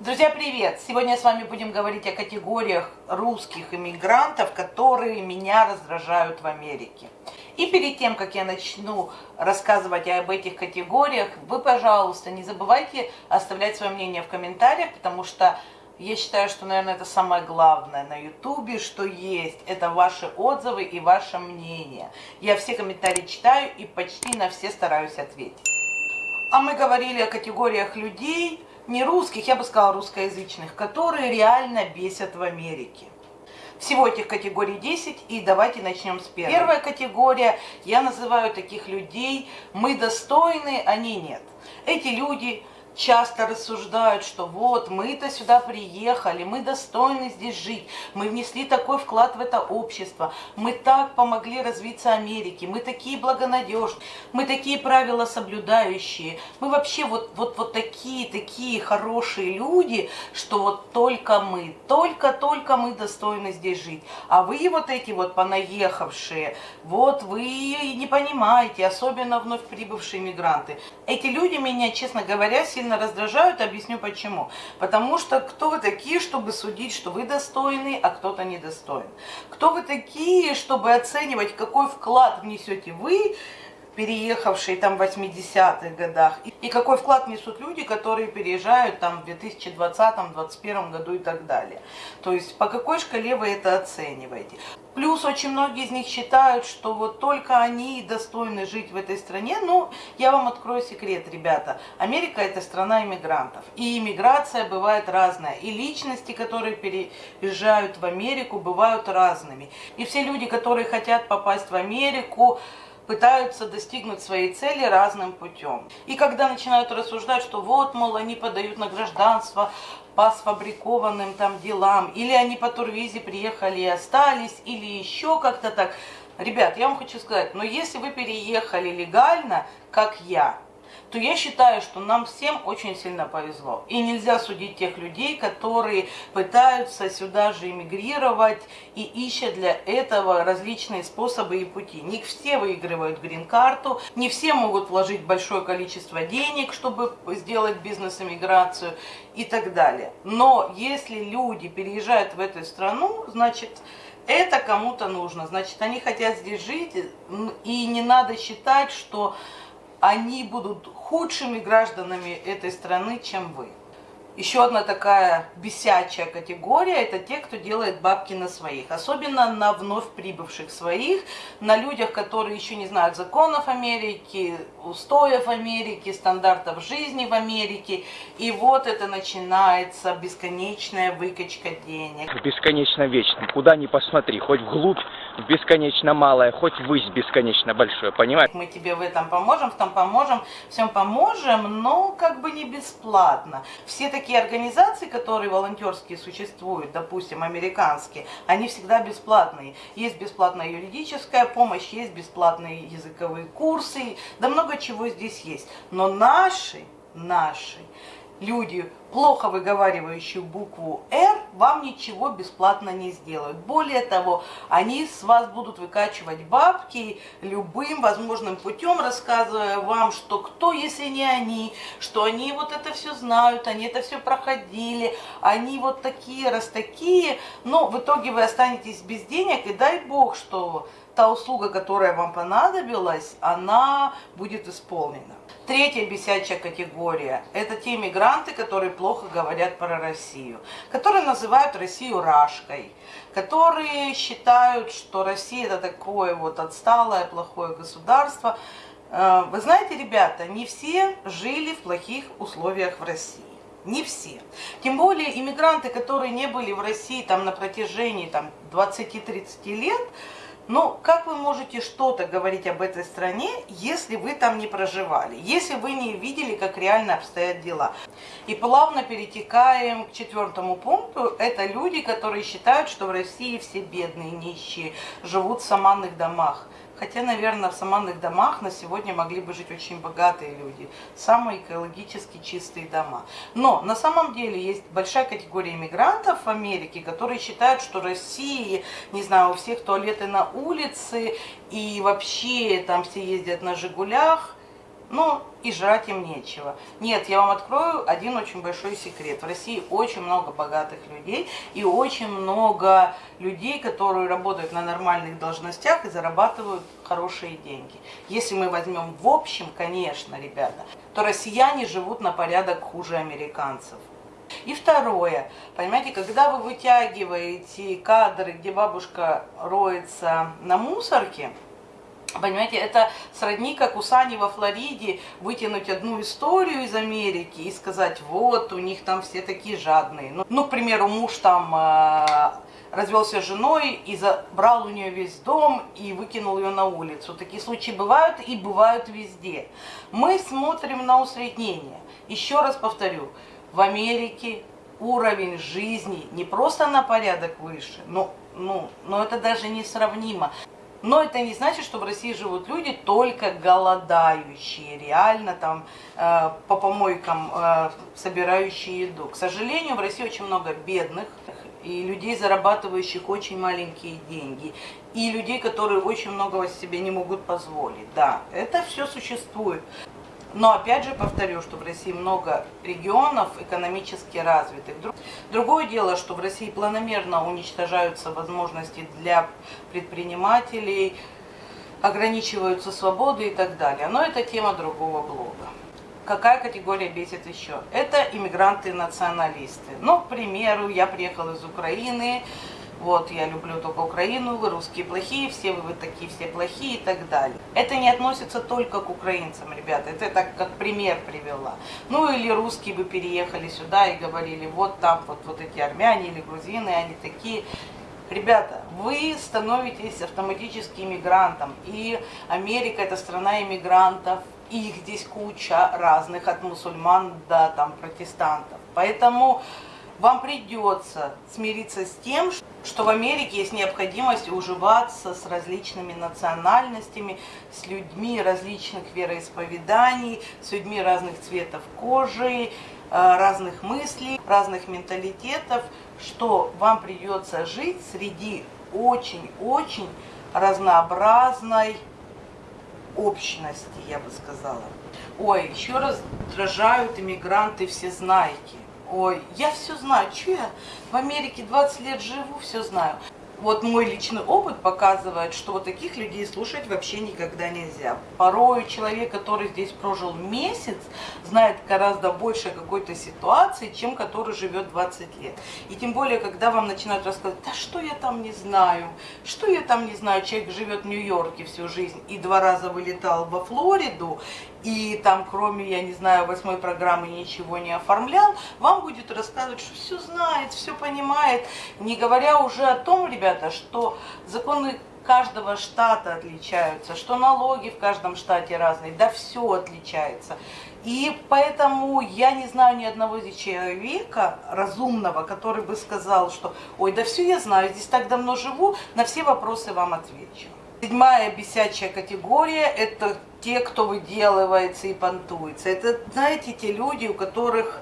Друзья, привет! Сегодня с вами будем говорить о категориях русских иммигрантов, которые меня раздражают в Америке. И перед тем, как я начну рассказывать об этих категориях, вы, пожалуйста, не забывайте оставлять свое мнение в комментариях, потому что я считаю, что, наверное, это самое главное на ютубе, что есть. Это ваши отзывы и ваше мнение. Я все комментарии читаю и почти на все стараюсь ответить. А мы говорили о категориях людей, не русских, я бы сказала русскоязычных, которые реально бесят в Америке. Всего этих категорий 10, и давайте начнем с первой. Первая категория, я называю таких людей, мы достойны, они нет. Эти люди часто рассуждают, что вот мы-то сюда приехали, мы достойны здесь жить, мы внесли такой вклад в это общество, мы так помогли развиться Америке, мы такие благонадежные, мы такие правила соблюдающие, мы вообще вот, вот, вот такие, такие хорошие люди, что вот только мы, только-только мы достойны здесь жить. А вы вот эти вот понаехавшие, вот вы не понимаете, особенно вновь прибывшие мигранты. Эти люди меня, честно говоря, сильно сильно раздражают, объясню почему. Потому что кто вы такие, чтобы судить, что вы достойны, а кто-то недостоин? Кто вы такие, чтобы оценивать, какой вклад внесете вы, переехавшие там в 80-х годах, и какой вклад несут люди, которые переезжают там в 2020-2021 году и так далее. То есть по какой шкале вы это оцениваете. Плюс очень многие из них считают, что вот только они достойны жить в этой стране. Ну, я вам открою секрет, ребята. Америка это страна иммигрантов. И иммиграция бывает разная. И личности, которые переезжают в Америку, бывают разными. И все люди, которые хотят попасть в Америку, пытаются достигнуть своей цели разным путем. И когда начинают рассуждать, что вот, мол, они подают на гражданство по сфабрикованным там делам, или они по турвизе приехали и остались, или еще как-то так. Ребят, я вам хочу сказать, но если вы переехали легально, как я, то я считаю, что нам всем очень сильно повезло. И нельзя судить тех людей, которые пытаются сюда же эмигрировать и ищут для этого различные способы и пути. Не все выигрывают грин-карту, не все могут вложить большое количество денег, чтобы сделать бизнес-эмиграцию и так далее. Но если люди переезжают в эту страну, значит это кому-то нужно. Значит, они хотят здесь жить, и не надо считать, что они будут худшими гражданами этой страны, чем вы. Еще одна такая бесячая категория – это те, кто делает бабки на своих. Особенно на вновь прибывших своих, на людях, которые еще не знают законов Америки, устоев Америки, стандартов жизни в Америке. И вот это начинается бесконечная выкачка денег. Бесконечно вечно. Куда ни посмотри, хоть вглубь бесконечно малое, хоть высь бесконечно большое, понимаешь? Мы тебе в этом поможем, в том поможем, всем поможем, но как бы не бесплатно. Все такие организации, которые волонтерские существуют, допустим, американские, они всегда бесплатные. Есть бесплатная юридическая помощь, есть бесплатные языковые курсы, да много чего здесь есть. Но наши, наши люди, плохо выговаривающие букву «Р», вам ничего бесплатно не сделают. Более того, они с вас будут выкачивать бабки любым возможным путем, рассказывая вам, что кто, если не они, что они вот это все знают, они это все проходили, они вот такие, раз такие, но в итоге вы останетесь без денег, и дай бог, что та услуга, которая вам понадобилась, она будет исполнена. Третья бесячая категория – это те мигранты, которые плохо говорят про Россию, которые называют Россию рашкой, которые считают, что Россия – это такое вот отсталое, плохое государство. Э, вы знаете, ребята, не все жили в плохих условиях в России. Не все. Тем более иммигранты, которые не были в России там, на протяжении там, 20-30 лет, но как вы можете что-то говорить об этой стране, если вы там не проживали, если вы не видели, как реально обстоят дела? И плавно перетекаем к четвертому пункту. Это люди, которые считают, что в России все бедные, нищие, живут в саманных домах. Хотя, наверное, в саманных домах на сегодня могли бы жить очень богатые люди. Самые экологически чистые дома. Но на самом деле есть большая категория иммигрантов в Америке, которые считают, что Россия, не знаю, у всех туалеты на улице, и вообще там все ездят на «Жигулях». Ну и жрать им нечего. Нет, я вам открою один очень большой секрет. В России очень много богатых людей и очень много людей, которые работают на нормальных должностях и зарабатывают хорошие деньги. Если мы возьмем в общем, конечно, ребята, то россияне живут на порядок хуже американцев. И второе, понимаете, когда вы вытягиваете кадры, где бабушка роется на мусорке, Понимаете, это сродни, как у Сани во Флориде вытянуть одну историю из Америки и сказать, вот, у них там все такие жадные. Ну, ну к примеру, муж там э, развелся с женой и забрал у нее весь дом и выкинул ее на улицу. Такие случаи бывают и бывают везде. Мы смотрим на усреднение. Еще раз повторю, в Америке уровень жизни не просто на порядок выше, но, ну, но это даже не сравнимо. Но это не значит, что в России живут люди только голодающие, реально там э, по помойкам э, собирающие еду. К сожалению, в России очень много бедных и людей, зарабатывающих очень маленькие деньги, и людей, которые очень многого себе не могут позволить. Да, это все существует. Но опять же повторю, что в России много регионов экономически развитых. Другое дело, что в России планомерно уничтожаются возможности для предпринимателей, ограничиваются свободы и так далее. Но это тема другого блога. Какая категория бесит еще? Это иммигранты-националисты. Ну, к примеру, я приехала из Украины, вот, я люблю только Украину, вы русские плохие, все вы, вы такие все плохие и так далее. Это не относится только к украинцам, ребята, это так как пример привела. Ну или русские бы переехали сюда и говорили, вот там вот, вот эти армяне или грузины, они такие. Ребята, вы становитесь автоматически иммигрантом, и Америка это страна иммигрантов, их здесь куча разных, от мусульман до там протестантов. Поэтому вам придется смириться с тем, что в Америке есть необходимость уживаться с различными национальностями, с людьми различных вероисповеданий, с людьми разных цветов кожи, э, разных мыслей, разных менталитетов, что вам придется жить среди очень-очень разнообразной общности, я бы сказала. Ой, еще раз раздражают иммигранты все знаете. Ой, я все знаю, что я в Америке 20 лет живу, все знаю. Вот мой личный опыт показывает, что вот таких людей слушать вообще никогда нельзя. Порой человек, который здесь прожил месяц, знает гораздо больше какой-то ситуации, чем который живет 20 лет. И тем более, когда вам начинают рассказывать, да что я там не знаю, что я там не знаю, человек живет в Нью-Йорке всю жизнь и два раза вылетал во Флориду, и там кроме, я не знаю, восьмой программы ничего не оформлял, вам будет рассказывать, что все знает, все понимает, не говоря уже о том, ребята, что законы каждого штата отличаются, что налоги в каждом штате разные, да все отличается. И поэтому я не знаю ни одного человека разумного, который бы сказал, что ой, да все я знаю, здесь так давно живу, на все вопросы вам отвечу. Седьмая бесячая категория – это те, кто выделывается и понтуется. Это, знаете, те люди, у которых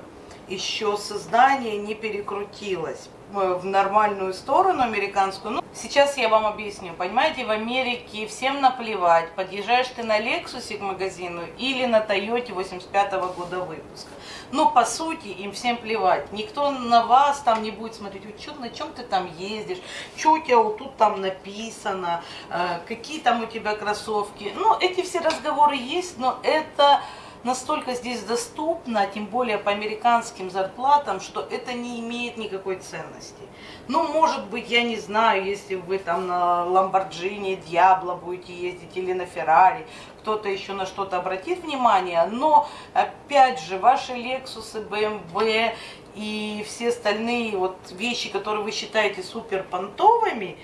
еще сознание не перекрутилось в нормальную сторону американскую. Ну, сейчас я вам объясню. Понимаете, в Америке всем наплевать, подъезжаешь ты на Лексусе к магазину или на Тойоте 85 -го года выпуска. Но по сути им всем плевать. Никто на вас там не будет смотреть, что, на чем ты там ездишь, что у тебя вот тут там написано, э, какие там у тебя кроссовки. Ну, эти все разговоры есть, но это настолько здесь доступно, тем более по американским зарплатам, что это не имеет никакой ценности. Ну, может быть, я не знаю, если вы там на Ламборджини, Диабло будете ездить или на Феррари, кто-то еще на что-то обратит внимание, но, опять же, ваши Лексусы, БМВ и все остальные вот вещи, которые вы считаете супер понтовыми,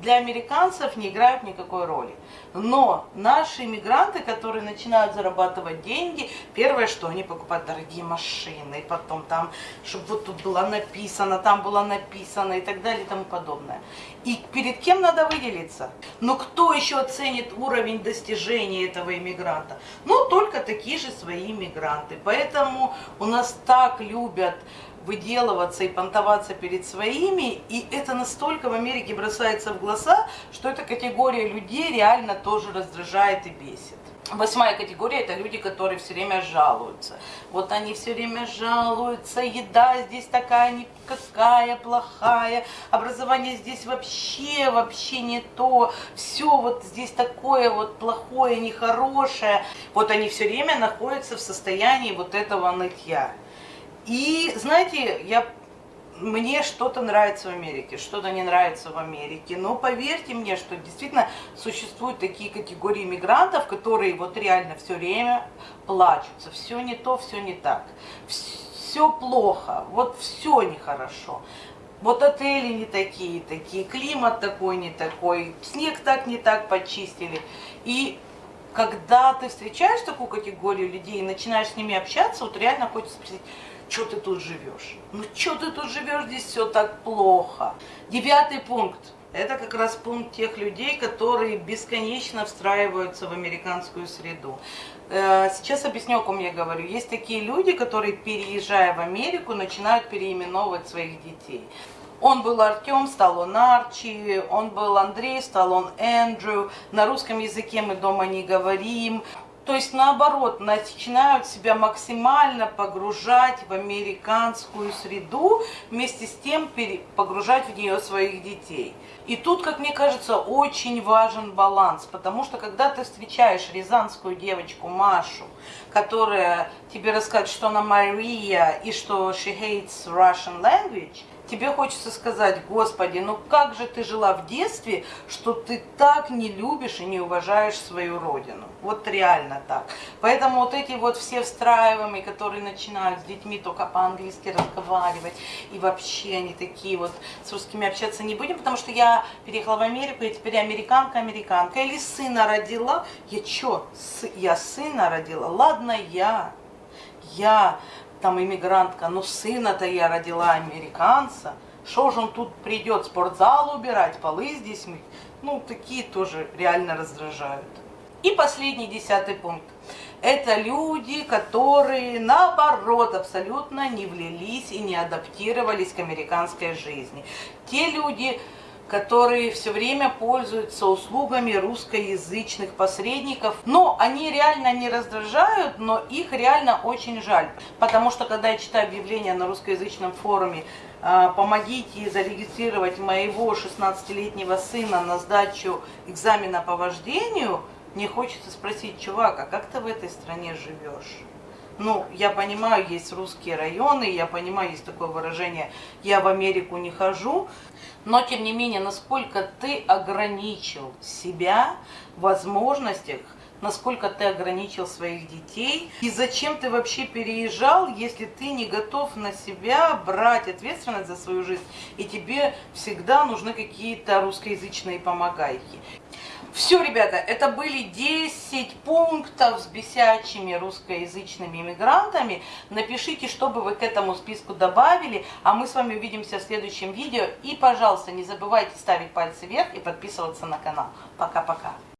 для американцев не играют никакой роли. Но наши иммигранты, которые начинают зарабатывать деньги, первое, что они покупают дорогие машины, потом там, чтобы вот тут было написано, там было написано и так далее и тому подобное. И перед кем надо выделиться? Но кто еще оценит уровень достижения этого иммигранта? Ну, только такие же свои иммигранты. Поэтому у нас так любят выделываться и понтоваться перед своими, и это настолько в Америке бросается в глаза, что эта категория людей реально тоже раздражает и бесит. Восьмая категория – это люди, которые все время жалуются. Вот они все время жалуются, еда здесь такая никакая, плохая, образование здесь вообще, вообще не то, все вот здесь такое вот плохое, нехорошее. Вот они все время находятся в состоянии вот этого нытья. И знаете, я мне что-то нравится в Америке, что-то не нравится в Америке. Но поверьте мне, что действительно существуют такие категории мигрантов, которые вот реально все время плачутся. Все не то, все не так. Все плохо, вот все нехорошо. Вот отели не такие, такие, климат такой не такой, снег так не так почистили. И когда ты встречаешь такую категорию людей и начинаешь с ними общаться, вот реально хочется спросить, что ты тут живешь? Ну, что ты тут живешь, здесь все так плохо. Девятый пункт. Это как раз пункт тех людей, которые бесконечно встраиваются в американскую среду. Э, сейчас объясню, о ком я говорю. Есть такие люди, которые, переезжая в Америку, начинают переименовывать своих детей. Он был Артем, стал он Арчи, он был Андрей, стал он Эндрю. На русском языке мы дома не говорим. То есть наоборот, начинают себя максимально погружать в американскую среду, вместе с тем погружать в нее своих детей. И тут, как мне кажется, очень важен баланс, потому что когда ты встречаешь рязанскую девочку Машу, которая тебе расскажет, что она Мария и что she hates Russian language, тебе хочется сказать, Господи, ну как же ты жила в детстве, что ты так не любишь и не уважаешь свою родину. Вот реально так. Поэтому вот эти вот все встраиваемые, которые начинают с детьми только по-английски разговаривать, и вообще они такие вот с русскими общаться не будем, потому что я переехала в Америку, я теперь американка, американка. Или сына родила, я чё, я сына родила, ладно я, я там иммигрантка, но сына-то я родила американца, что же он тут придет, спортзал убирать, полы здесь мыть? Ну, такие тоже реально раздражают. И последний десятый пункт. Это люди, которые, наоборот, абсолютно не влились и не адаптировались к американской жизни. Те люди, которые все время пользуются услугами русскоязычных посредников. Но они реально не раздражают, но их реально очень жаль. Потому что, когда я читаю объявление на русскоязычном форуме, а, помогите зарегистрировать моего 16-летнего сына на сдачу экзамена по вождению, мне хочется спросить, чувак, а как ты в этой стране живешь? Ну, я понимаю, есть русские районы, я понимаю, есть такое выражение «я в Америку не хожу», но, тем не менее, насколько ты ограничил себя в возможностях, насколько ты ограничил своих детей, и зачем ты вообще переезжал, если ты не готов на себя брать ответственность за свою жизнь, и тебе всегда нужны какие-то русскоязычные помогайки. Все, ребята, это были 10 пунктов с бесячими русскоязычными иммигрантами. Напишите, что бы вы к этому списку добавили, а мы с вами увидимся в следующем видео. И, пожалуйста, не забывайте ставить пальцы вверх и подписываться на канал. Пока-пока.